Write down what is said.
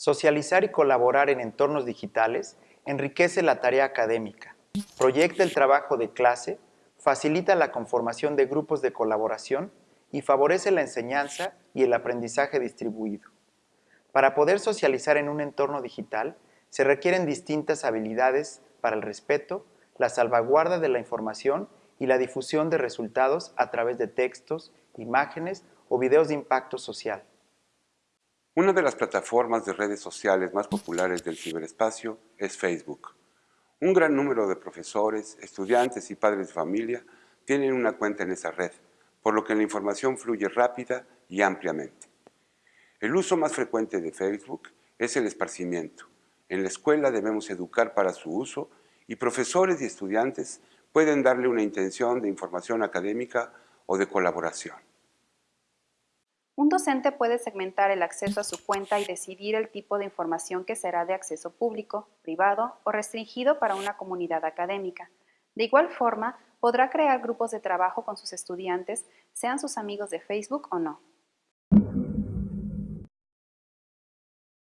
Socializar y colaborar en entornos digitales enriquece la tarea académica, proyecta el trabajo de clase, facilita la conformación de grupos de colaboración y favorece la enseñanza y el aprendizaje distribuido. Para poder socializar en un entorno digital, se requieren distintas habilidades para el respeto, la salvaguarda de la información y la difusión de resultados a través de textos, imágenes o videos de impacto social. Una de las plataformas de redes sociales más populares del ciberespacio es Facebook. Un gran número de profesores, estudiantes y padres de familia tienen una cuenta en esa red, por lo que la información fluye rápida y ampliamente. El uso más frecuente de Facebook es el esparcimiento. En la escuela debemos educar para su uso y profesores y estudiantes pueden darle una intención de información académica o de colaboración. Un docente puede segmentar el acceso a su cuenta y decidir el tipo de información que será de acceso público, privado o restringido para una comunidad académica. De igual forma, podrá crear grupos de trabajo con sus estudiantes, sean sus amigos de Facebook o no.